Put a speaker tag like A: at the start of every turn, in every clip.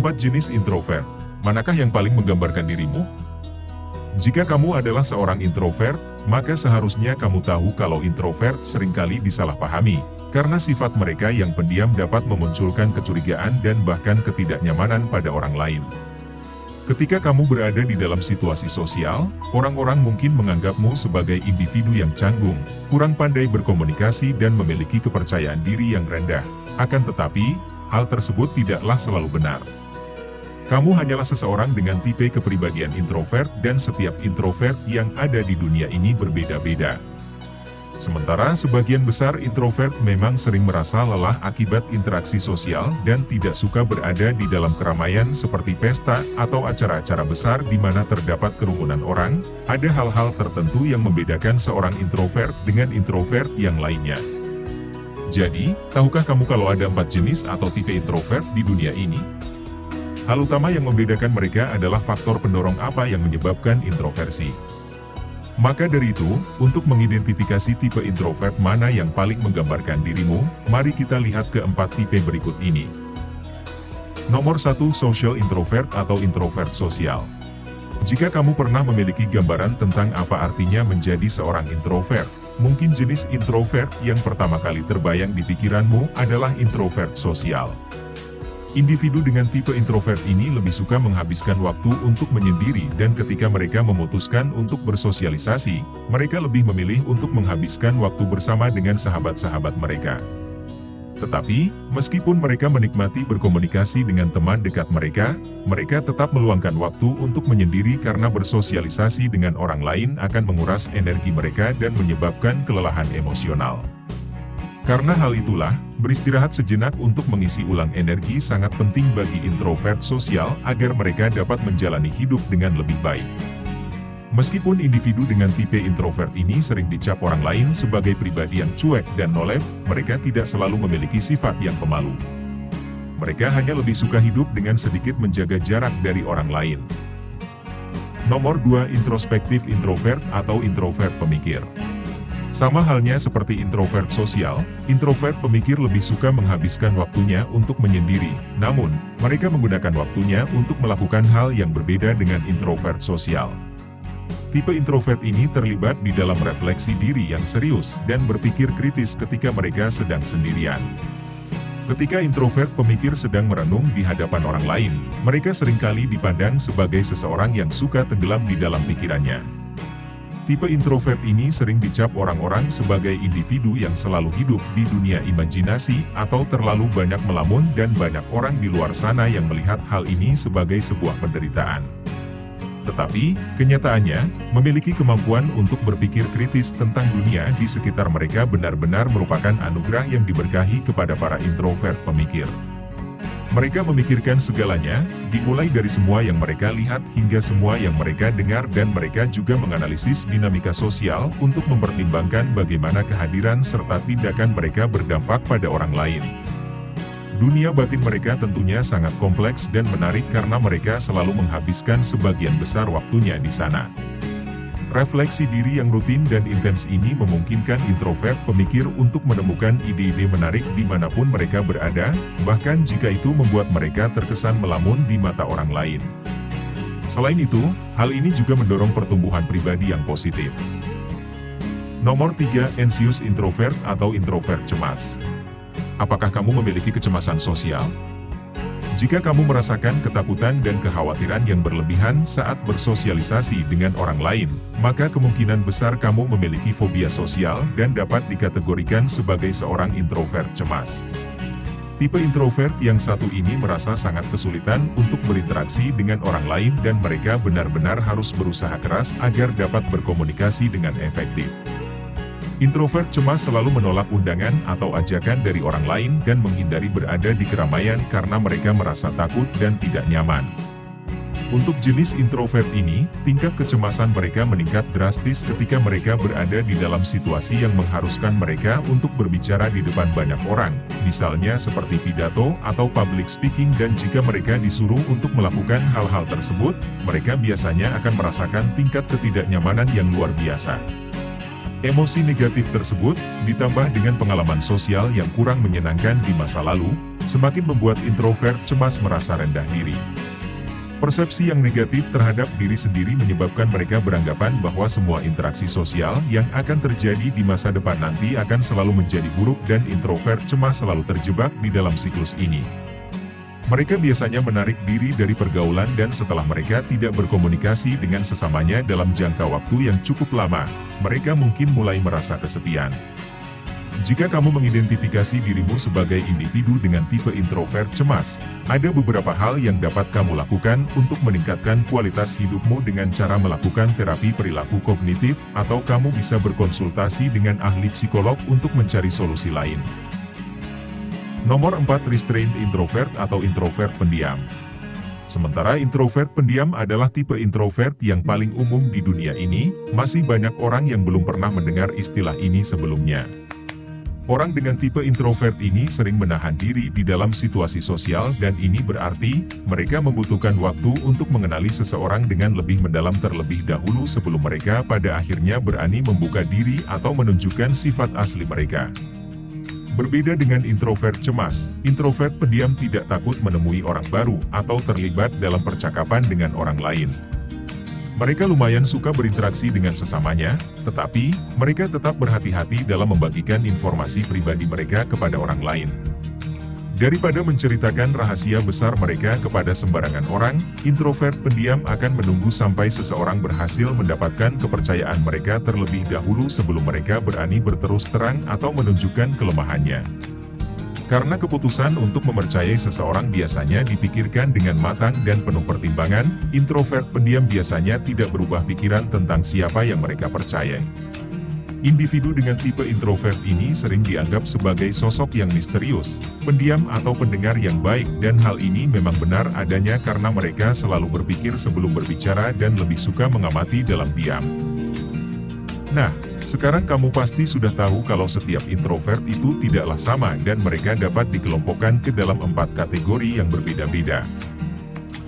A: Empat jenis introvert. Manakah yang paling menggambarkan dirimu? Jika kamu adalah seorang introvert, maka seharusnya kamu tahu kalau introvert sering kali disalahpahami, karena sifat mereka yang pendiam dapat memunculkan kecurigaan dan bahkan ketidaknyamanan pada orang lain. Ketika kamu berada di dalam situasi sosial, orang-orang mungkin menganggapmu sebagai individu yang canggung, kurang pandai berkomunikasi dan memiliki kepercayaan diri yang rendah. Akan tetapi, hal tersebut tidaklah selalu benar. Kamu hanyalah seseorang dengan tipe kepribadian introvert dan setiap introvert yang ada di dunia ini berbeda-beda. Sementara sebagian besar introvert memang sering merasa lelah akibat interaksi sosial dan tidak suka berada di dalam keramaian seperti pesta atau acara-acara besar di mana terdapat kerumunan orang, ada hal-hal tertentu yang membedakan seorang introvert dengan introvert yang lainnya. Jadi, tahukah kamu kalau ada empat jenis atau tipe introvert di dunia ini? Hal utama yang membedakan mereka adalah faktor pendorong apa yang menyebabkan introversi. Maka dari itu, untuk mengidentifikasi tipe introvert mana yang paling menggambarkan dirimu, mari kita lihat keempat tipe berikut ini. Nomor 1 Social Introvert atau Introvert Sosial Jika kamu pernah memiliki gambaran tentang apa artinya menjadi seorang introvert, mungkin jenis introvert yang pertama kali terbayang di pikiranmu adalah introvert sosial. Individu dengan tipe introvert ini lebih suka menghabiskan waktu untuk menyendiri dan ketika mereka memutuskan untuk bersosialisasi, mereka lebih memilih untuk menghabiskan waktu bersama dengan sahabat-sahabat mereka. Tetapi, meskipun mereka menikmati berkomunikasi dengan teman dekat mereka, mereka tetap meluangkan waktu untuk menyendiri karena bersosialisasi dengan orang lain akan menguras energi mereka dan menyebabkan kelelahan emosional. Karena hal itulah, beristirahat sejenak untuk mengisi ulang energi sangat penting bagi introvert sosial agar mereka dapat menjalani hidup dengan lebih baik. Meskipun individu dengan tipe introvert ini sering dicap orang lain sebagai pribadi yang cuek dan nolep, mereka tidak selalu memiliki sifat yang pemalu. Mereka hanya lebih suka hidup dengan sedikit menjaga jarak dari orang lain. Nomor 2 Introspektif Introvert atau Introvert Pemikir sama halnya seperti introvert sosial, introvert pemikir lebih suka menghabiskan waktunya untuk menyendiri, namun, mereka menggunakan waktunya untuk melakukan hal yang berbeda dengan introvert sosial. Tipe introvert ini terlibat di dalam refleksi diri yang serius dan berpikir kritis ketika mereka sedang sendirian. Ketika introvert pemikir sedang merenung di hadapan orang lain, mereka sering kali dipandang sebagai seseorang yang suka tenggelam di dalam pikirannya. Tipe introvert ini sering dicap orang-orang sebagai individu yang selalu hidup di dunia imajinasi atau terlalu banyak melamun dan banyak orang di luar sana yang melihat hal ini sebagai sebuah penderitaan. Tetapi, kenyataannya, memiliki kemampuan untuk berpikir kritis tentang dunia di sekitar mereka benar-benar merupakan anugerah yang diberkahi kepada para introvert pemikir. Mereka memikirkan segalanya, dimulai dari semua yang mereka lihat hingga semua yang mereka dengar dan mereka juga menganalisis dinamika sosial untuk mempertimbangkan bagaimana kehadiran serta tindakan mereka berdampak pada orang lain. Dunia batin mereka tentunya sangat kompleks dan menarik karena mereka selalu menghabiskan sebagian besar waktunya di sana. Refleksi diri yang rutin dan intens ini memungkinkan introvert pemikir untuk menemukan ide-ide menarik di mana pun mereka berada, bahkan jika itu membuat mereka terkesan melamun di mata orang lain. Selain itu, hal ini juga mendorong pertumbuhan pribadi yang positif. Nomor 3. Anxious Introvert atau Introvert Cemas Apakah kamu memiliki kecemasan sosial? Jika kamu merasakan ketakutan dan kekhawatiran yang berlebihan saat bersosialisasi dengan orang lain, maka kemungkinan besar kamu memiliki fobia sosial dan dapat dikategorikan sebagai seorang introvert cemas. Tipe introvert yang satu ini merasa sangat kesulitan untuk berinteraksi dengan orang lain dan mereka benar-benar harus berusaha keras agar dapat berkomunikasi dengan efektif. Introvert cemas selalu menolak undangan atau ajakan dari orang lain dan menghindari berada di keramaian karena mereka merasa takut dan tidak nyaman. Untuk jenis introvert ini, tingkat kecemasan mereka meningkat drastis ketika mereka berada di dalam situasi yang mengharuskan mereka untuk berbicara di depan banyak orang, misalnya seperti pidato atau public speaking dan jika mereka disuruh untuk melakukan hal-hal tersebut, mereka biasanya akan merasakan tingkat ketidaknyamanan yang luar biasa. Emosi negatif tersebut, ditambah dengan pengalaman sosial yang kurang menyenangkan di masa lalu, semakin membuat introvert cemas merasa rendah diri. Persepsi yang negatif terhadap diri sendiri menyebabkan mereka beranggapan bahwa semua interaksi sosial yang akan terjadi di masa depan nanti akan selalu menjadi buruk dan introvert cemas selalu terjebak di dalam siklus ini. Mereka biasanya menarik diri dari pergaulan dan setelah mereka tidak berkomunikasi dengan sesamanya dalam jangka waktu yang cukup lama, mereka mungkin mulai merasa kesepian. Jika kamu mengidentifikasi dirimu sebagai individu dengan tipe introvert cemas, ada beberapa hal yang dapat kamu lakukan untuk meningkatkan kualitas hidupmu dengan cara melakukan terapi perilaku kognitif, atau kamu bisa berkonsultasi dengan ahli psikolog untuk mencari solusi lain. Nomor 4 Restrained Introvert atau introvert pendiam. Sementara introvert pendiam adalah tipe introvert yang paling umum di dunia ini, masih banyak orang yang belum pernah mendengar istilah ini sebelumnya. Orang dengan tipe introvert ini sering menahan diri di dalam situasi sosial dan ini berarti, mereka membutuhkan waktu untuk mengenali seseorang dengan lebih mendalam terlebih dahulu sebelum mereka pada akhirnya berani membuka diri atau menunjukkan sifat asli mereka. Berbeda dengan introvert cemas, introvert pendiam tidak takut menemui orang baru atau terlibat dalam percakapan dengan orang lain. Mereka lumayan suka berinteraksi dengan sesamanya, tetapi mereka tetap berhati-hati dalam membagikan informasi pribadi mereka kepada orang lain. Daripada menceritakan rahasia besar mereka kepada sembarangan orang, introvert pendiam akan menunggu sampai seseorang berhasil mendapatkan kepercayaan mereka terlebih dahulu sebelum mereka berani berterus terang atau menunjukkan kelemahannya. Karena keputusan untuk mempercayai seseorang biasanya dipikirkan dengan matang dan penuh pertimbangan, introvert pendiam biasanya tidak berubah pikiran tentang siapa yang mereka percayai. Individu dengan tipe introvert ini sering dianggap sebagai sosok yang misterius, pendiam atau pendengar yang baik dan hal ini memang benar adanya karena mereka selalu berpikir sebelum berbicara dan lebih suka mengamati dalam diam. Nah, sekarang kamu pasti sudah tahu kalau setiap introvert itu tidaklah sama dan mereka dapat dikelompokkan ke dalam empat kategori yang berbeda-beda.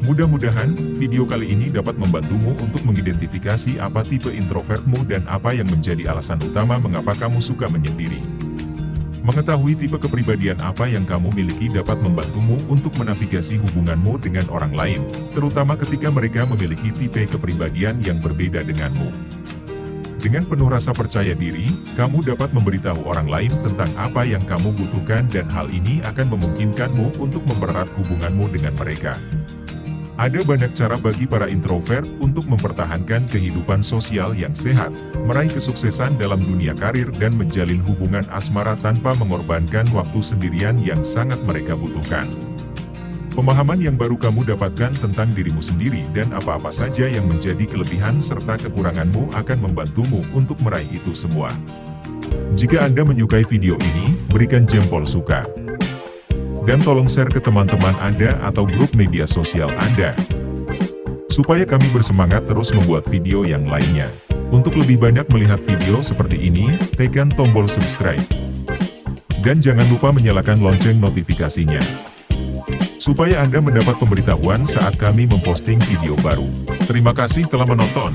A: Mudah-mudahan, video kali ini dapat membantumu untuk mengidentifikasi apa tipe introvertmu dan apa yang menjadi alasan utama mengapa kamu suka menyendiri. Mengetahui tipe kepribadian apa yang kamu miliki dapat membantumu untuk menavigasi hubunganmu dengan orang lain, terutama ketika mereka memiliki tipe kepribadian yang berbeda denganmu. Dengan penuh rasa percaya diri, kamu dapat memberitahu orang lain tentang apa yang kamu butuhkan dan hal ini akan memungkinkanmu untuk mempererat hubunganmu dengan mereka. Ada banyak cara bagi para introvert untuk mempertahankan kehidupan sosial yang sehat, meraih kesuksesan dalam dunia karir dan menjalin hubungan asmara tanpa mengorbankan waktu sendirian yang sangat mereka butuhkan. Pemahaman yang baru kamu dapatkan tentang dirimu sendiri dan apa-apa saja yang menjadi kelebihan serta kekuranganmu akan membantumu untuk meraih itu semua. Jika Anda menyukai video ini, berikan jempol suka. Dan tolong share ke teman-teman Anda atau grup media sosial Anda. Supaya kami bersemangat terus membuat video yang lainnya. Untuk lebih banyak melihat video seperti ini, tekan tombol subscribe. Dan jangan lupa menyalakan lonceng notifikasinya. Supaya Anda mendapat pemberitahuan saat kami memposting video baru. Terima kasih telah menonton.